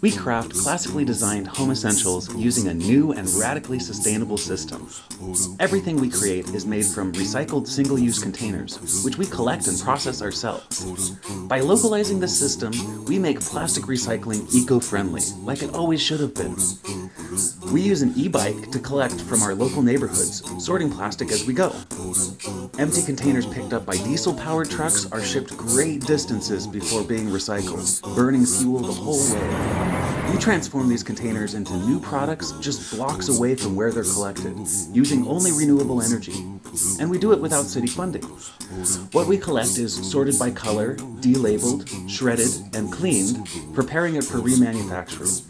We craft classically designed home essentials using a new and radically sustainable system. Everything we create is made from recycled single-use containers, which we collect and process ourselves. By localizing the system, we make plastic recycling eco-friendly, like it always should have been. We use an e-bike to collect from our local neighborhoods, sorting plastic as we go. Empty containers picked up by diesel-powered trucks are shipped great distances before being recycled, burning fuel the whole way. We transform these containers into new products just blocks away from where they're collected, using only renewable energy. And we do it without city funding. What we collect is sorted by color, delabeled, shredded, and cleaned, preparing it for remanufacturing.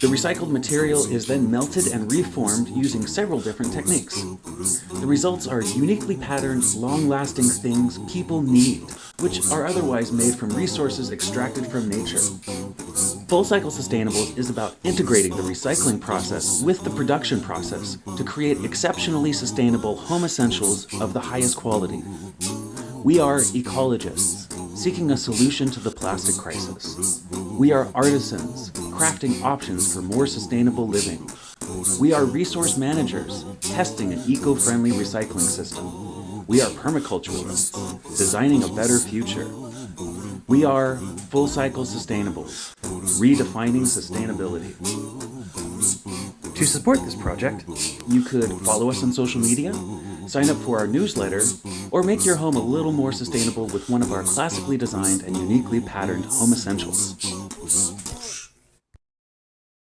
The recycled material is then melted and reformed using several different techniques. The results are uniquely patterned, long-lasting things people need, which are otherwise made from resources extracted from nature. Full Cycle Sustainables is about integrating the recycling process with the production process to create exceptionally sustainable home essentials of the highest quality. We are ecologists, seeking a solution to the plastic crisis. We are artisans, crafting options for more sustainable living. We are resource managers, testing an eco-friendly recycling system. We are permaculturalists, designing a better future. We are Full Cycle Sustainables, redefining sustainability. To support this project, you could follow us on social media, sign up for our newsletter, or make your home a little more sustainable with one of our classically designed and uniquely patterned home essentials.